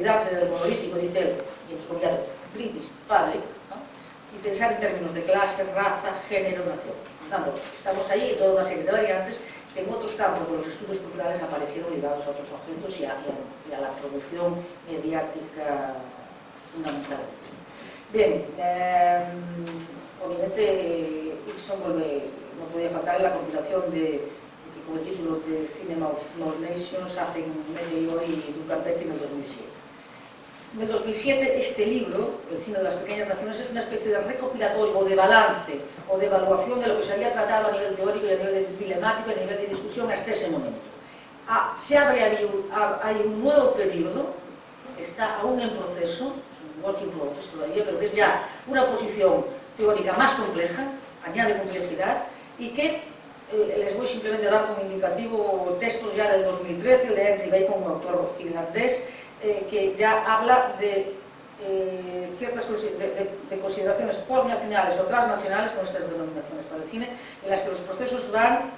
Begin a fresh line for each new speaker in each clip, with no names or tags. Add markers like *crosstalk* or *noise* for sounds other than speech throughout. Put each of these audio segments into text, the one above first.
olvidarse del monolítico, dice él, mientras comillas, British Public, ¿no? y pensar en términos de clase, raza, género, nación. Tanto, estamos ahí en toda una serie de variantes que en otros campos de los estudios culturales aparecieron ligados a otros objetos y a, y a la producción mediática fundamental. Bien, eh, obviamente Ixon vuelve, no podía faltar en la compilación de, con el título de Cinema of Small Nations hace medio y Ducat en el 2007. En el 2007 este libro, El cine de las pequeñas naciones, es una especie de recopilatorio o de balance o de evaluación de lo que se había tratado a nivel teórico y a nivel dilemático y a nivel de discusión hasta ese momento. Ah, se abre ahí un, hay un nuevo periodo está aún en proceso, es un work in progress todavía, pero que es ya una posición teórica más compleja, añade complejidad, y que eh, les voy simplemente a dar como indicativo textos ya del 2013, de Henry Bacon, un autor finlandés, eh, que ya habla de eh, ciertas de, de, consideraciones postnacionales o transnacionales con estas denominaciones para el cine, en las que los procesos van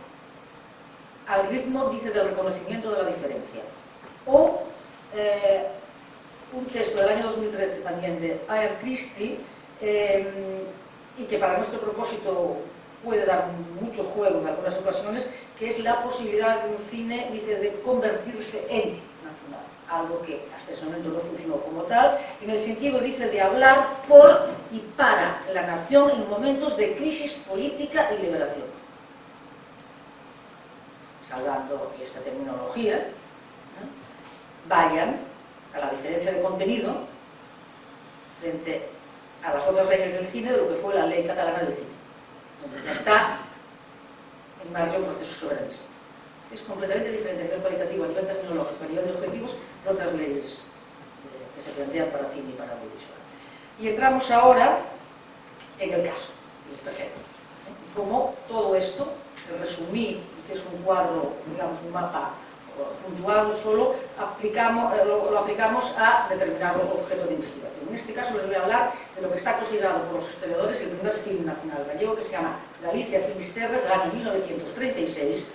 al ritmo, dice, del reconocimiento de la diferencia. O eh, un texto del año 2013 también de Ayer Christie, y que para nuestro propósito puede dar mucho juego en algunas ocasiones, que es la posibilidad de un cine, dice, de convertirse en algo que hasta ese momento no funcionó como tal, en el sentido, dice, de hablar por y para la nación en momentos de crisis política y liberación. Salvando esta terminología, ¿no? vayan a la diferencia de contenido frente a las otras leyes del cine de lo que fue la ley catalana del cine, donde ya está en marcha un proceso soberanista. Es completamente diferente a nivel cualitativo, a nivel tecnológico, a nivel de objetivos doutras leis eh, que se plantean para fin e para audiovisual. E entramos ahora en el caso, les presento. Eh, como todo esto, resumí, que es un cuadro, digamos, un mapa eh, puntuado solo, aplicamos, lo, lo, aplicamos a determinado objeto de investigación. En este caso les voy a hablar de lo que está considerado por los historiadores el primer film nacional gallego que se llama Galicia Finisterre del año 1936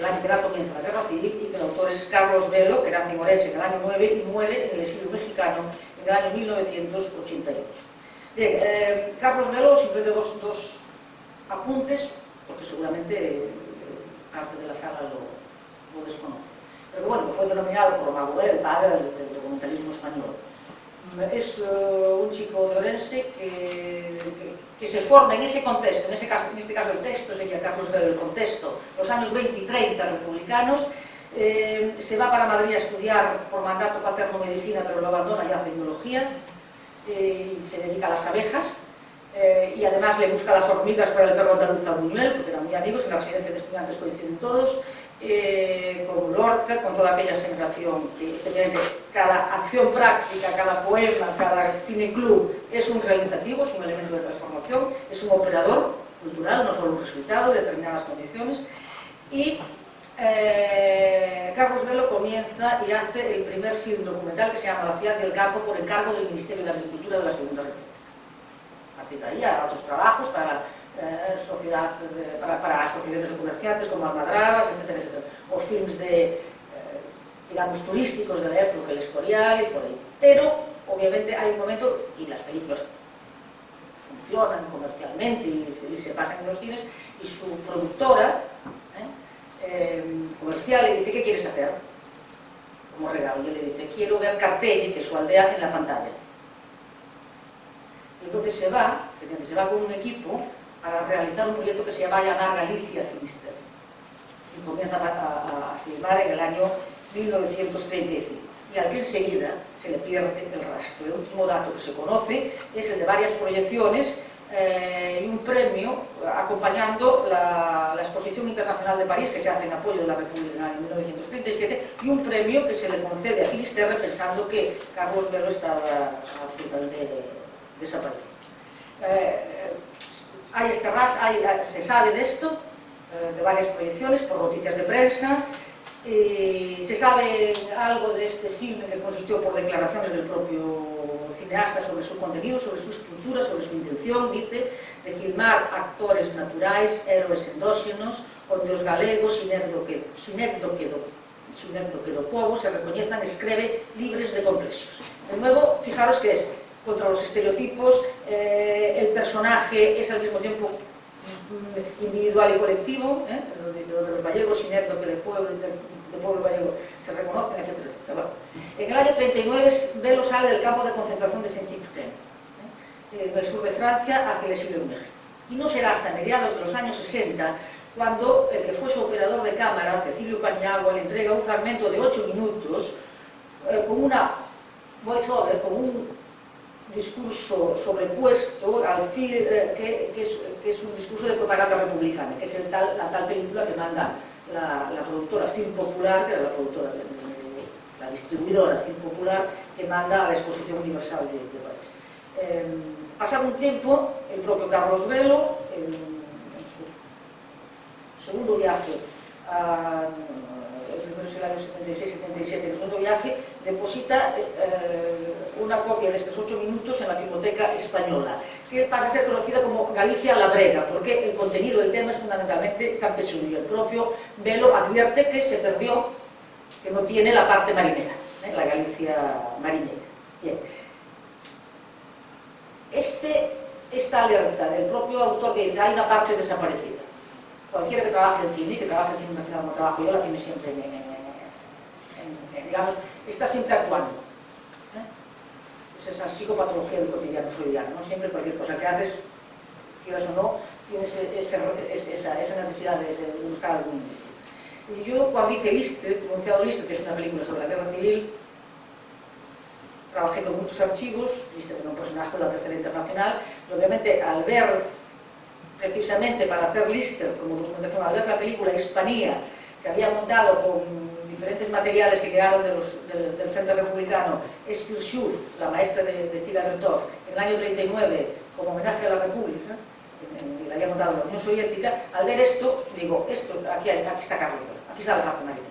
la literatura comienza la guerra civil y que el autor es Carlos Velo, que nace en Orense en el año 9 y muere en el exilio mexicano en el año 1988. Bien, eh, Carlos Velo, simplemente dos, dos apuntes, porque seguramente eh, parte de la sala lo, lo desconoce. Pero bueno, fue denominado por Maguel, el padre del, del documentalismo español es uh, un chico de Orense que, que, que, se forma en ese contexto, en, ese caso, en este caso el texto sería Carlos Vero, el contexto, los años 20 y 30 republicanos, eh, se va para Madrid a estudiar por mandato paterno medicina, pero lo abandona ya hace biología, eh, y se dedica a las abejas, eh, y además le busca las hormigas para el perro andaluz a Buñuel, porque eran muy amigos, en la residencia de estudiantes coinciden todos, eh, con Lorca, con toda aquella generación que cada acción práctica, cada poema, cada cineclub es un realizativo, es un elemento de transformación, es un operador cultural, no solo un resultado de determinadas condiciones y eh, Carlos Velo comienza y hace el primer film documental que se llama La ciudad del campo por encargo del Ministerio de Agricultura de la Segunda República. A ahí, a otros trabajos para eh, sociedad de, para, para de comerciantes como Almadrabas, etcétera, etcétera. O films de, eh, digamos, turísticos de la época, el Escorial y por ahí. Pero, obviamente, hay un momento, y las películas funcionan comercialmente y, y se pasan en los cines, y su productora ¿eh? eh, comercial le dice, ¿qué quieres hacer? Como regalo, y le dice, quiero ver Cartelli, que es su aldea, en la pantalla. Y entonces se va, se va con un equipo para realizar un proyecto que se llama a llamar Galicia Finister y comienza a, a, a filmar en el año 1935 y al que enseguida se le pierde el rastro. El último dato que se conoce es el de varias proyecciones eh, y un premio acompañando la, la, Exposición Internacional de París que se hace en apoyo de la República en 1937 y un premio que se le concede a Finisterre pensando que Carlos Velo estaba absolutamente desaparecido. Eh, hai este ras, hai, eh, se sabe desto, eh, de varias proyecciones, por noticias de prensa, eh, se sabe algo de este filme que consistió por declaraciones del propio cineasta sobre su contenido, sobre su estructura, sobre su intención, dice, de filmar actores naturais, héroes endóxenos, onde os galegos sinécdo que, que, do, sinécdo que do povo se recoñezan escreve libres de complexos. De nuevo, fijaros que es contra los estereotipos, eh, el personaje es al mismo tiempo individual y colectivo, ¿eh? de los gallegos, Xinecto que del pueblo, del, se reconocen, etc. Bueno, en el año 39 Velo sale del campo de concentración de Saint-Cyprien, ¿eh? en el sur de Francia, hacia el exilio de México. Y no será hasta mediados de los años 60 cuando el que fue su operador de cámara, Cecilio Paniagua, le entrega un fragmento de 8 minutos eh, con una voiceover, con un discurso sobrepuesto al fil eh, que, que, es, que, es, un discurso de propaganda republicana, que es el tal, la tal película que manda la, la productora Film Popular, que era la productora, de, la distribuidora Film Popular, que manda a la Exposición Universal de, de París. Eh, pasado un tiempo, el propio Carlos Velo, en, en su segundo viaje a... el es año 76-77, el segundo viaje, deposita eh, una copia de estos ocho minutos en la Filmoteca Española, que pasa a ser conocida como Galicia la Brega, porque el contenido del tema es fundamentalmente campesino el propio Velo advierte que se perdió, que no tiene la parte marinera, ¿eh? la Galicia marinera. Bien. Este, esta alerta del propio autor que dice hay una parte desaparecida cualquiera que trabaje en cine, que trabaje en cine nacional como trabajo yo, la cine siempre, en, en, digamos, está siempre actuando. ¿eh? Es esa psicopatología del cotidiano freudiano, ¿no? Siempre cualquier cosa que haces, quieras o no, tienes ese, esa, esa, necesidad de, de, buscar algún indicio. Y yo cuando hice Lister, pronunciado Lister, que es una película sobre la guerra civil, trabajé con muchos archivos, Lister era un personaje de la Tercera Internacional, y obviamente al ver precisamente para hacer Lister como documentación, al ver la película Hispanía, que había montado con diferentes materiales que quedaron de los, del, Frente Republicano, Esfil Schuf, la maestra de, de Sila Bertov, en el año 39, como homenaje a la República, en, la había montado la Unión Soviética, al ver esto, digo, esto, aquí, aquí está Carlos aquí está la marina.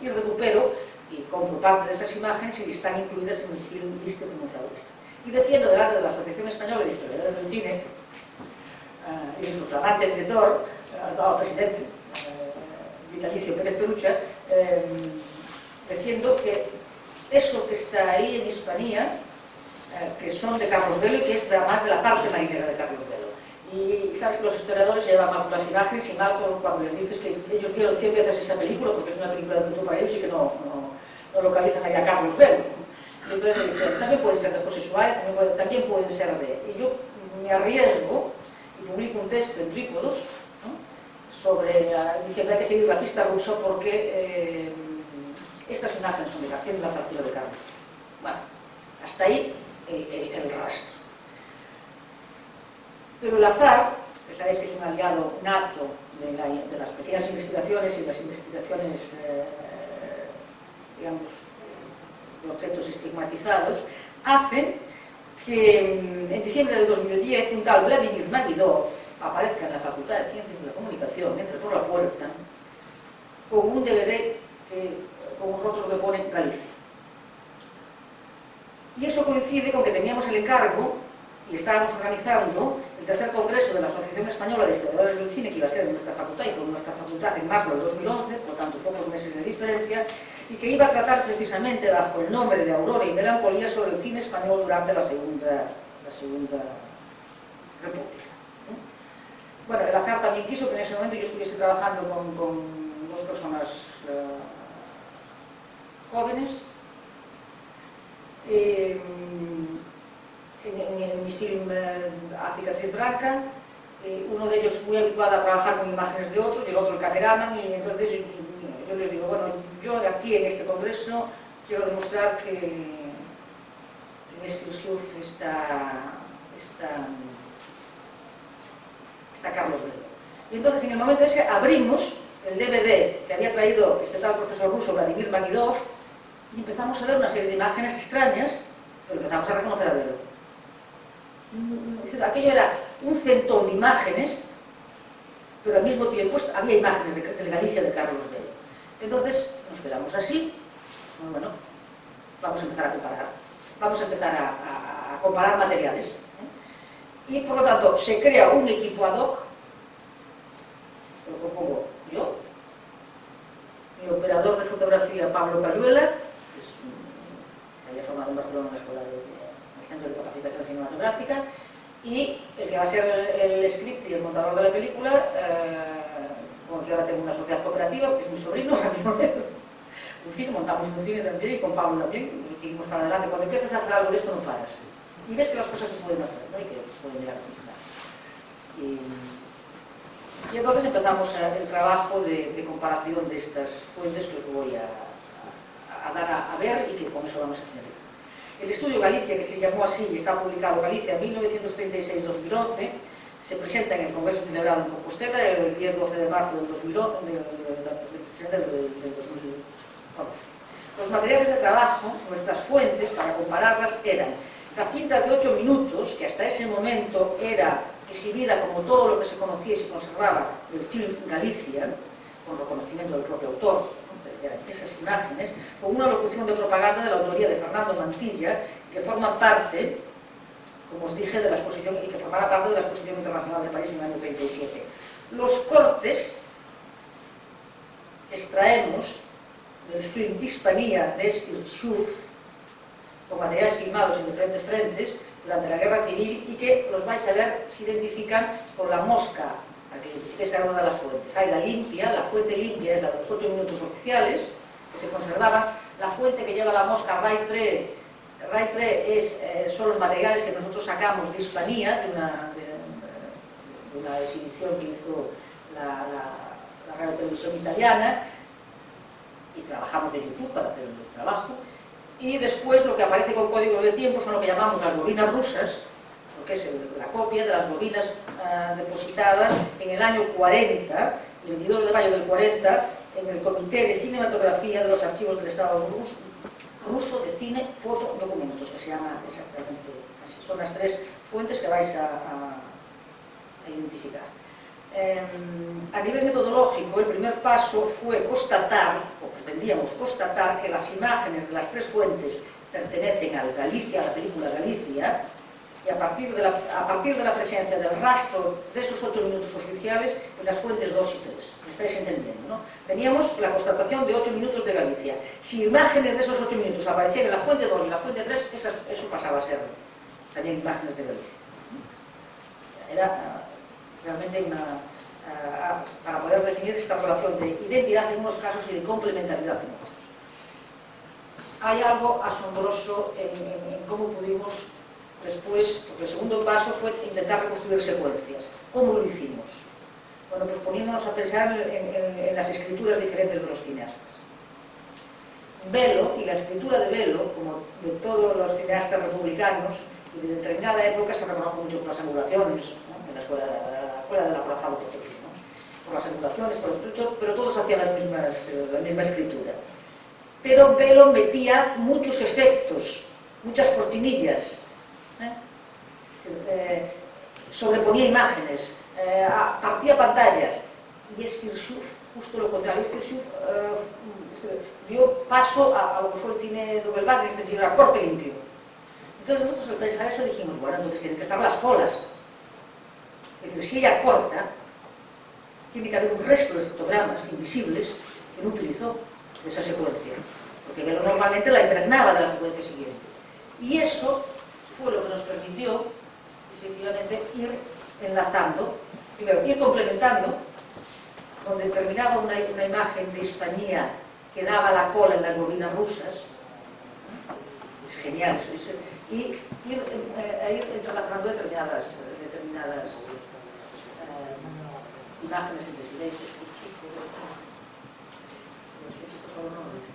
Y recupero y compro parte de esas imágenes y están incluidas en el film Lister pronunciado Lister. Y defiendo delante de la Asociación Española de Historiadores del Cine eh, y su flamante director, el presidente eh, vitalicio Pérez Perucha, eh, diciendo que eso que está ahí en Hispanía, eh, que son de Carlos Velo y que es más de la parte marinera de Carlos Velo. Y sabes que los historiadores llevan mal las imágenes y mal cuando les dices que ellos vieron 100 veces esa película porque es una película de culto para ellos y que no, no, no localizan ahí a Carlos Velo. Y entonces me dicen, también pueden ser de José Suárez, también pueden, también pueden ser de... Y yo me arriesgo y publico un texto en trípodos sobre a iniciativa que hai que seguir la pista ruso porque eh, estas imágenes son de García de la fractura de Carlos. Bueno, hasta ahí el, el, el rastro. Pero el azar, que sabéis que es un aliado nato de, la, de las pequeñas investigaciones y las investigaciones, eh, eh digamos, de objetos estigmatizados, hacen que mm, en diciembre del 2010 un tal Vladimir Magidov aparezca en la Facultad de Ciencias de la Comunicación, entre por la puerta, con un DVD que, con un rótulo que pone Galicia. Y eso coincide con que teníamos el encargo y estábamos organizando el tercer congreso de la Asociación Española de Historiadores del Cine, que iba a ser en nuestra facultad y fue en nuestra facultad en marzo del 2011, por tanto pocos meses de diferencia, y que iba a tratar precisamente bajo el nombre de Aurora y Melancolía sobre el cine español durante la Segunda, la segunda República. Bueno, el azar también quiso que en ese momento yo estuviese trabajando con, dos personas uh, jóvenes. Eh, en, mi film eh, A cicatriz blanca, eh, uno de ellos muy habituado a trabajar con imágenes de otros y el otro el cameraman y entonces yo, les digo, bueno, yo aquí en este congreso quiero demostrar que en este está, está, Carlos Velo. Y entonces en el momento ese abrimos el DVD que había traído este tal profesor ruso Vladimir Magidov y empezamos a ver una serie de imágenes extrañas, pero empezamos a reconocer a Velo. Aquello era un centón de imágenes, pero al mismo tiempo había imágenes de, Galicia de Carlos Velo. Entonces, nos quedamos así, bueno, vamos a empezar a comparar, vamos a empezar a comparar materiales y por lo tanto se crea un equipo ad hoc, lo compongo yo, mi operador de fotografía Pablo Cayuela, que se había formado en Barcelona en la escuela de, Centro de Capacitación Cinematográfica, y el que va a ser el, script y el montador de la película, eh, que ahora tengo una sociedad cooperativa, que es mi sobrino, *laughs* un cine, montamos un cine también y con Pablo también, y seguimos para adelante. Cuando empiezas a hacer algo de esto no paras. y ves que las cosas se pueden hacer ¿no? y que se pueden llegar a funcionar. Y, y entonces empezamos eh, el trabajo de, de, comparación de estas fuentes que os voy a, a, a dar a, a, ver y que con eso vamos a finalizar. El estudio Galicia, que se llamó así y está publicado Galicia 1936-2011, se presenta en el Congreso celebrado en Compostela el 10-12 de marzo del 2011. Los materiales de trabajo, nuestras fuentes para compararlas eran La cinta de 8 minutos, que hasta ese momento era exhibida como todo lo que se conocía y se conservaba del film Galicia, con reconocimiento del propio autor, esas imágenes, con una locución de propaganda de la autoría de Fernando Mantilla, que forma parte, como os dije, de la exposición, y que formará parte de la exposición internacional de París en el año 37. Los cortes extraemos del film Hispanía de Schultz, con materiales filmados en diferentes frentes durante la Guerra Civil y que los vais a ver se identifican por la mosca que identifiquéis cada una de las fuentes. Hay la limpia, la fuente limpia es la de los 8 minutos oficiales que se conservaban, la fuente que lleva la mosca Raitre, Raitre es, eh, son los materiales que nosotros sacamos de Hispanía, de una, de, de una exhibición que hizo la, la, la radio televisión italiana, y trabajamos de YouTube para hacer el trabajo, y después lo que aparece con códigos de tiempo son lo que llamamos las bobinas rusas, lo que es la copia de las bobinas uh, depositadas en el año 40, el 22 de mayo del 40, en el Comité de Cinematografía de los Archivos del Estado ruso, de Cine, Foto, Documentos, que se llama exactamente así. Son las tres fuentes que vais a, identificar. Eh, a nivel metodológico, el primer paso fue constatar, pretendíamos constatar que las imágenes de las tres fuentes pertenecen al Galicia, a la película Galicia, y a partir, de la, a partir de la presencia del rastro de esos ocho minutos oficiales en las fuentes 2 y 3. ¿Me estáis entendiendo? ¿no? Teníamos la constatación de ocho minutos de Galicia. Si imágenes de esos ocho minutos aparecían en la fuente 2 y en la fuente 3, esas, eso pasaba a ser también imágenes de Galicia. Era ah, realmente una para poder definir esta relación de identidad en unos casos y de complementariedad en otros. Hay algo asombroso en, en, en cómo pudimos después, porque el segundo paso fue intentar reconstruir secuencias. ¿Cómo lo hicimos? Bueno, pues poniéndonos a pensar en, en, las escrituras diferentes de los cineastas. Velo y la escritura de Velo, como de todos los cineastas republicanos, y de determinada época se reconoce mucho por las angulaciones, ¿no? en la escuela escuela del acorazado portugués, ¿no? por las anotaciones, por los, pero todos hacían las mismas, eh, la misma escritura. Pero Velo metía muchos efectos, muchas cortinillas, ¿eh? Eh, sobreponía imágenes, eh, partía pantallas. Y es Firsuf justo lo contrario. Firsuf eh, dio paso a, a, lo que fue el cine Nobel Wagner, este cine a corte limpio. Entonces nosotros al pensar eso dijimos, bueno, entonces tienen que estar las colas. Es decir, si ella corta, tiene que haber un resto de fotogramas invisibles que no utilizó de esa secuencia, porque normalmente la impregnaba de la secuencia siguiente. Y eso fue lo que nos permitió, efectivamente, ir enlazando, primero, ir complementando, donde terminaba una, imagen de Hispania que daba la cola en las bobinas rusas, es genial, es, y ir, eh, ir entrelazando determinadas, determinadas imágenes entre silencio, este chico, este chico solo no lo dice.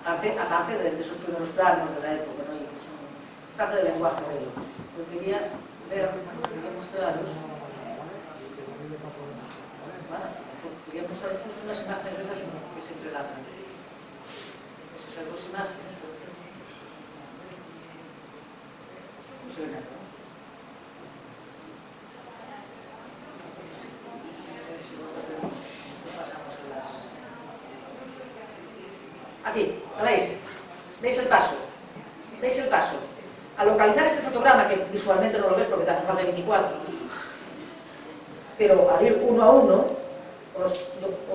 aparte, aparte de, de esos primeros planos de la época, ¿no? que son, es parte del lenguaje de ello. Yo quería ver, quería mostraros, quería mostraros justo unas imágenes de esas que se entrelazan. Esas dos imágenes, non sei nada. Aquí, ¿lo veis? ¿Veis el paso? ¿Veis el paso? Al localizar este fotograma, que visualmente no lo ves porque te hacen falta 24, pero al ir uno a uno, los,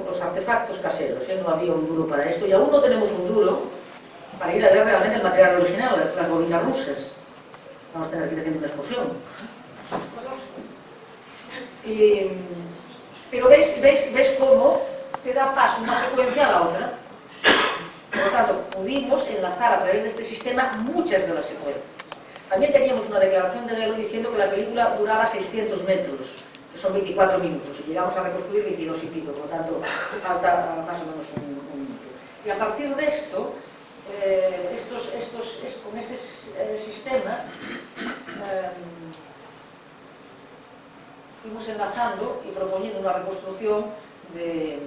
los artefactos caseros, ¿eh? no había un duro para esto, y aún no tenemos un duro para ir a ver realmente el material original, las, las bobinas rusas. Vamos a tener que ir haciendo una excursión. Y, pero veis, veis, veis cómo te da paso una secuencia a la otra. Por tanto, pudimos enlazar a través de este sistema muchas de las secuencias. También teníamos una declaración de Velo diciendo que la película duraba 600 metros, que son 24 minutos, y llegamos a reconstruir 22 y pico, por lo tanto, falta más o menos un, un minuto. Y a partir de esto, eh, estos, estos, es, con este eh, sistema, eh, fuimos enlazando y proponiendo una reconstrucción de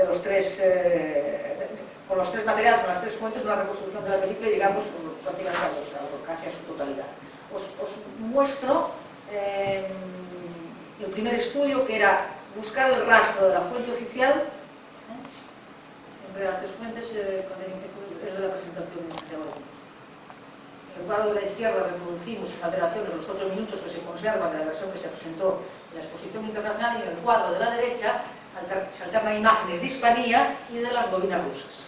de los tres, eh, con los tres materiales, con las tres fuentes, una reconstrucción de la película y llegamos prácticamente a dos, a, casi a su totalidad. Os, os muestro eh, el primer estudio que era buscar el rastro de la fuente oficial, ¿eh? entre las tres fuentes, eh, esto es de la presentación de hoy. En el cuadro de la izquierda reproducimos en alteración de los ocho minutos que se conservan de la versión que se presentó en la exposición internacional y en el cuadro de la derecha se alternan imágenes de Hispanía y de las bobinas rusas.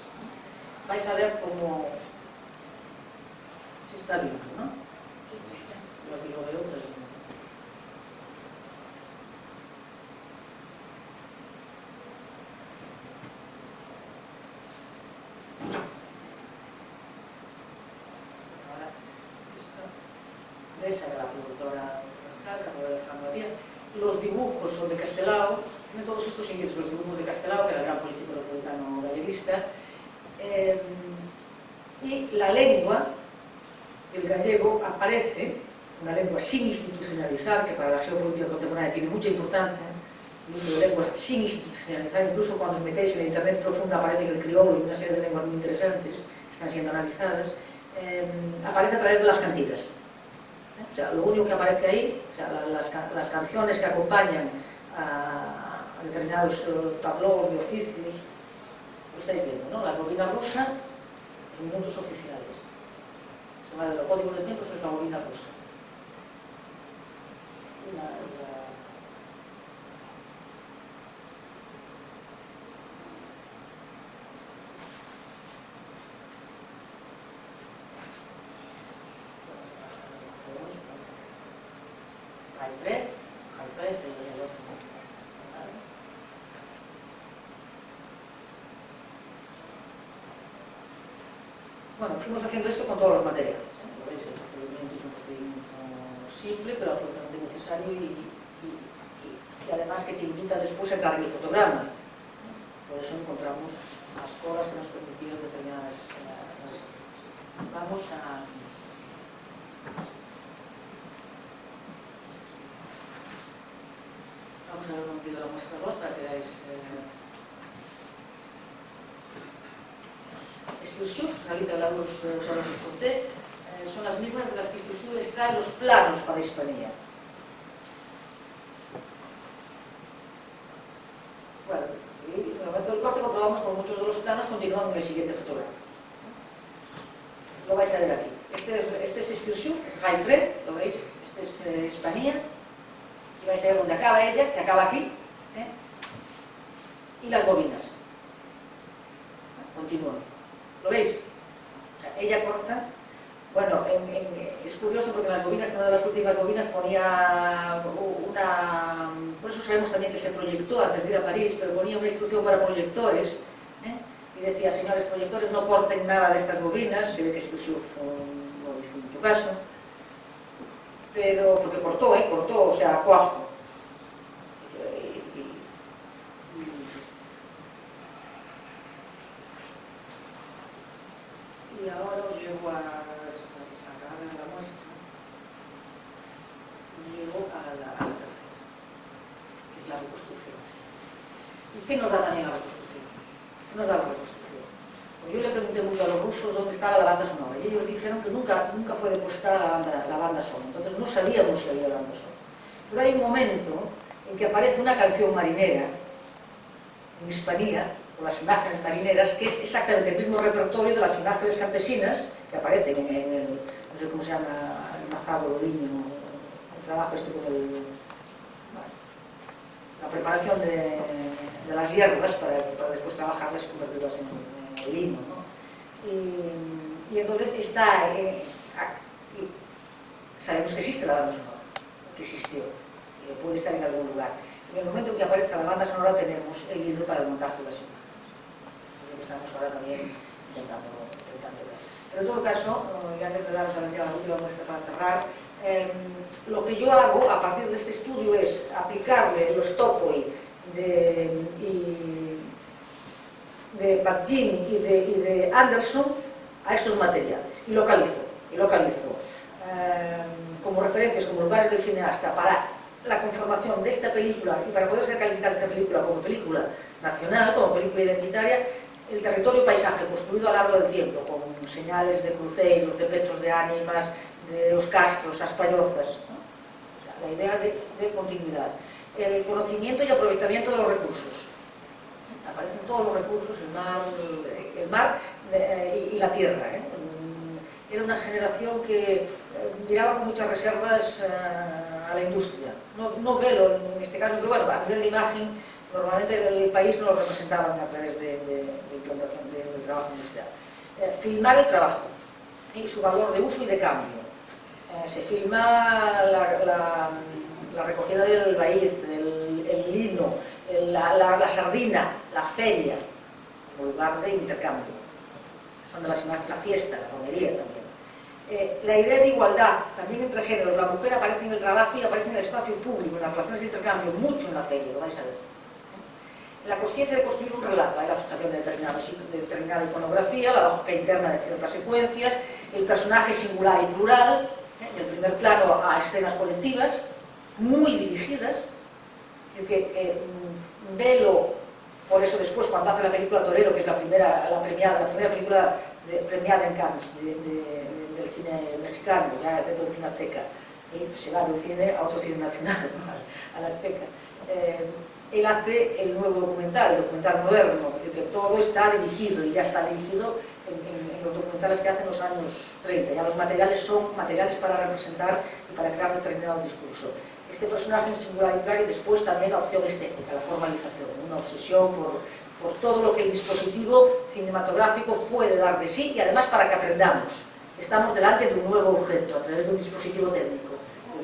Vais a ver cómo se está viendo, ¿no? Yo aquí lo veo, esa de la productora los dibujos son de Castelao, todos estos indicios, los dibujos de Castelao, que era el gran político republicano galleguista, eh, y la lengua del gallego aparece, una lengua sin institucionalizar, que para la geopolítica contemporánea tiene mucha importancia, el uso de lenguas sin institucionalizar, incluso cuando os metéis en la internet profunda aparece el criollo y una serie de lenguas muy interesantes están siendo analizadas, eh, aparece a través de las cantigas. O sea, lo único que aparece ahí, o sea, las, las canciones que acompañan a, a determinados eh, tablós de oficios, lo estáis viendo, non? A bobina rusa, os mundos oficiales. Chamada do Código de Tempos es a bobina rusa. Bueno, fuimos haciendo esto con todos los materiales. ¿eh? Veis, el procedimiento es un procedimiento simple, pero absolutamente necesario y, y, y, y además que te invita después a cargar el fotograma. Por eso encontramos las cosas que nos permitieron determinadas eh, Vamos a... Vamos a ver un poquito la muestra 2 para que veáis... Eh, Realiza los conté, eh, son las mismas de las que Esclusión extrae los planos para Hispanía. Bueno, y en el momento del corte comprobamos como muchos de los planos continúan en el siguiente fotograma. Lo vais a ver aquí. Este es, este es Esclusión, Raitre, lo veis, este es eh, Hispanía, y vais a ver dónde acaba ella, que acaba aquí, ¿eh? y las bobinas. curioso porque las bobinas, unha das últimas bobinas ponía una... Por eso sabemos tamén que se proyectó antes de ir a París, pero ponía unha instrucción para proyectores, ¿eh? y decía, señores proyectores, no corten nada de estas bobinas, eh, se ve que Spilsuf no hizo mucho caso, pero porque cortó, ¿eh? cortó, o sea, cuajo. Y, y ahora os llevo a... relativo a la, a la que es la reconstrucción. ¿Qué nos da también la reconstrucción? ¿Qué nos da la reconstrucción? Pues yo le pregunté mucho a los rusos dónde estaba la banda sonora y ellos dijeron que nunca, nunca fue depositada la banda, la banda sonora, entonces no sabíamos si había banda sonora. Pero hay un momento en que aparece una canción marinera en Hispanía, con las imágenes marineras, que es exactamente el mismo repertorio de las imágenes campesinas que aparecen en el, no sé cómo se llama, el mazado, el viño, trabajo este del, bueno, la preparación de, de las hierbas para, para, después trabajarlas y convertirlas en, en lino. ¿no? Y, y, entonces está, eh, aquí. sabemos que existe la banda sonora, que existió, y puede estar en algún lugar. En el momento en que aparezca la banda sonora tenemos el libro para el montaje de las imágenes. que estamos ahora también intentando, intentando ver. Pero en todo caso, eh, ya antes de daros la última muestra para cerrar, Eh, lo que yo hago a partir de este estudio es aplicarle los topoi de, y, de Bakhtin y de, y de, Anderson a estos materiales. Y localizo, y localizo eh, como referencias, como lugares del cineasta para la conformación de esta película y para poder ser calificada esta película como película nacional, como película identitaria, el territorio paisaje construído a lo largo del tiempo, con señales de cruceiros, de petos de ánimas, de os castros, as pallozas, ¿no? o sea, la idea de, de continuidad. El conocimiento y aprovechamiento de los recursos. Aparecen todos los recursos, el mar, el mar eh, y la tierra. ¿eh? Mm, era una generación que eh, miraba con muchas reservas eh, a la industria. No, no velo en este caso, pero bueno, a nivel de imagen normalmente el país no lo representaban a través de, de, de implantación del trabajo industrial. Eh, filmar el trabajo y su valor de uso y de cambio eh, se filma la, la, la, recogida del maíz, el, el lino, el, la, sardina, la feria, como lugar de intercambio. Son de las imágenes, la fiesta, la romería también. Eh, la idea de igualdad, también entre géneros, la mujer aparece en el trabajo y aparece en el espacio público, en las relaciones de intercambio, mucho en la feria, lo vais a ver. La conciencia de construir un relato, la fijación de, de determinada iconografía, la lógica interna de ciertas secuencias, el personaje singular y plural, del primer plano a escenas colectivas, muy dirigidas, es que eh, Velo, por eso después cuando hace la película Torero, que es la primera, la premiada, la primera película premiada en Cannes de, de, del cine mexicano, ya dentro del Cineteca, y se va del cine a otro cine nacional, *laughs* a la Azteca. Eh, él hace el nuevo documental, el documental moderno, es decir, que todo está dirigido y ya está dirigido en, en, en, los documentales que hacen los años 30, ya los materiales son materiales para representar y para crear determinado discurso. Este personaje en singular y después también la opción estética, la formalización, una obsesión por, por todo lo que el dispositivo cinematográfico puede dar de sí y además para que aprendamos. Estamos delante de un nuevo objeto a través de un dispositivo técnico,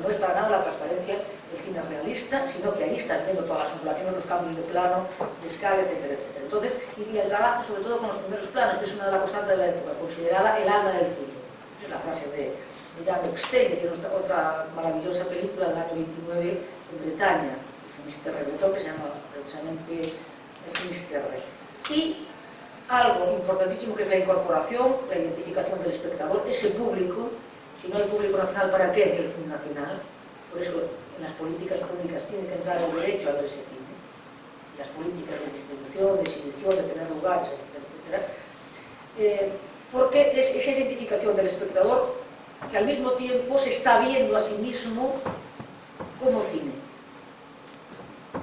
no es para nada la transparencia medicina realista, sino que ahí estás viendo todas las ondulaciones, los cambios de plano, de escala, etcétera, etcétera. Entonces, y el trabajo sobre todo con los primeros planos, que es una de las cosas de la época, considerada el alma del cine. Es la frase de, de Dan que tiene otra, otra, maravillosa película del año 29 en Bretaña, Finisterre Bretón, que se llama precisamente Finisterre. Y algo importantísimo que es la incorporación, la identificación del espectador, ese público, si no hay público nacional, ¿para qué el cine nacional? Por eso en las políticas públicas tiene que entrar el derecho a ver ese cine, las políticas de distribución, de exhibición, de tener lugares, etcétera, etcétera, eh, porque es esa identificación del espectador que al mismo tiempo se está viendo a sí mismo como cine.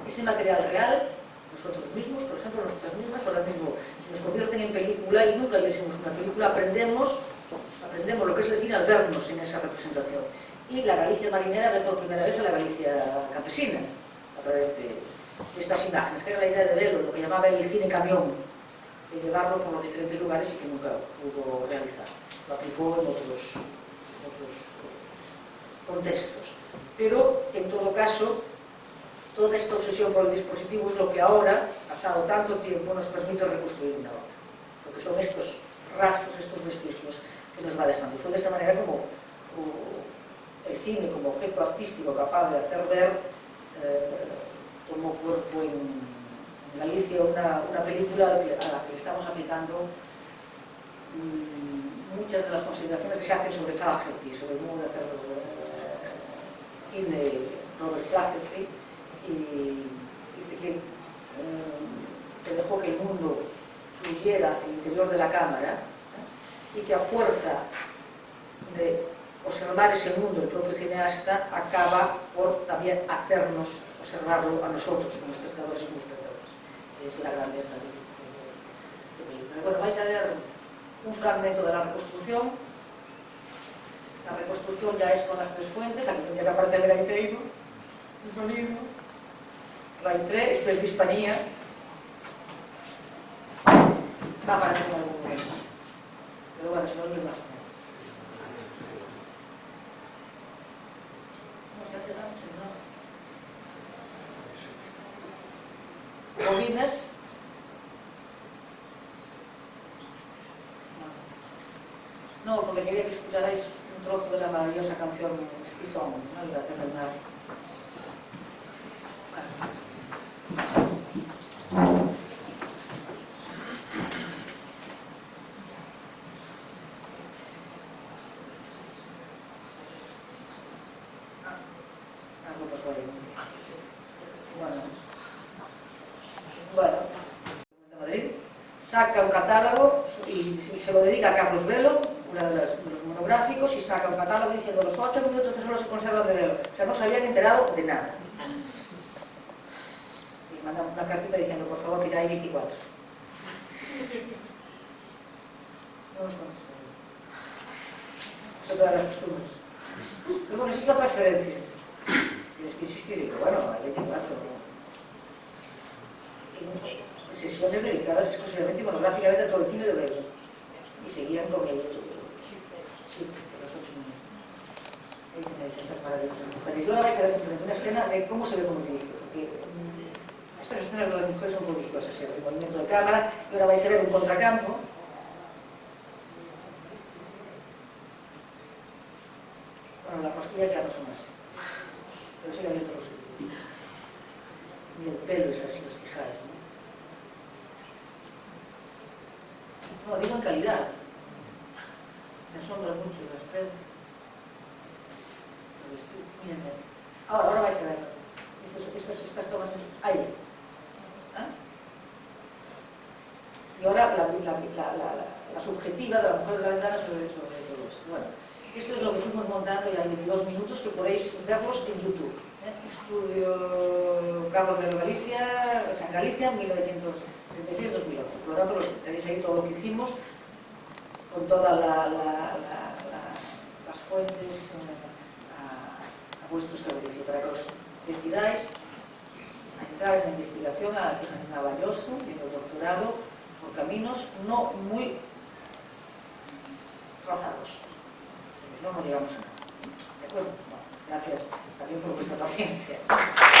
Ese material real, nosotros mismos, por ejemplo, nosotras mismas, ahora mismo nos convierten en película y nunca le hicimos una película, aprendemos, aprendemos lo que es el cine al vernos en esa representación y la Galicia marinera ve por primera vez a la Galicia campesina a través de estas imágenes, que era la idea de verlo, lo que llamaba el cine camión, de llevarlo por los diferentes lugares y que nunca pudo realizar. Lo aplicó en otros, en otros contextos. Pero, en todo caso, toda esta obsesión por el dispositivo es lo que ahora, pasado tanto tiempo, nos permite reconstruir una obra. Porque son estos rastros, estos vestigios que nos va dejando. Y fue de esta manera como, como el cine, como objeto artístico capaz de hacer ver, eh, tomó cuerpo en Galicia una, una película a la que estamos aplicando mmm, muchas de las consideraciones que se hacen sobre Flaherty, sobre el modo de hacer los eh, cine Robert Flaherty, y dice que, eh, que dejó que el mundo fluyera hacia el interior de la cámara ¿eh? y que a fuerza de observar ese mundo el propio cineasta acaba por tamén hacernos observarlo a nosotros como espectadores como espectadores. Esa la grandeza de, do película. Bueno, vais a ver un fragmento de la reconstrucción. La reconstrucción ya es con las tres fuentes aquí tendría que aparecer el gaiteiro o sonido Raitré, isto de Hispanía va a aparecer algún momento. Pero bueno, se non me imagino bobinas no, porque quería que escucharais un trozo de la maravillosa canción Cisón, ¿no? la de Bernardo un catálogo y se lo dedica a Carlos Velo, uno de los, monográficos, y saca un catálogo diciendo los ocho minutos que solo se conservan de Velo. O sea, no se habían enterado de nada. Y manda una cartita diciendo, por favor, hay 24. No nos contestaron. Eso todas las costumbres. Es la transferencia. Y es que insistí, digo, bueno, hay 24. Y, sesiones dedicadas exclusivamente y monográficamente a todo el cine de Velo. Y seguían con ellos. Sí, los ocho minutos. Ahí tenéis estas maravillosas mujeres. Y ahora vais a ver simplemente una escena de cómo se ve como dirige. Porque mm, estas escenas de las mujeres son prodigiosas, ¿sí? el movimiento de cámara. Y ahora vais a ver un contracampo. Bueno, las costillas ya no son así. Pero sí hay otros. Y el pelo es así, No, digo en calidad. Me asombra mucho las tres. Miren, miren. Ahora, ahora vais a ver. Estas, estas, estas tomas ahí. ¿Ah? Y ahora la, la, la, la, subjetiva de la mujer de la ventana sobre, sobre todo esto. Bueno, esto es lo que fuimos montando ya en dos minutos que podéis verlos en YouTube. ¿eh? Estudio Carlos de Galicia, San Galicia, 1900. 36-2011. Por lo tanto, los, tenéis ahí todo lo que hicimos, con todas la, la, la, las fuentes eh, a, a, vuestro servicio, para que os decidáis a entrar en la investigación a, la que en Navalloso, en el doctorado, por caminos no muy trazados. No nos digamos nada. ¿De acuerdo? Bueno, gracias también por vuestra paciencia.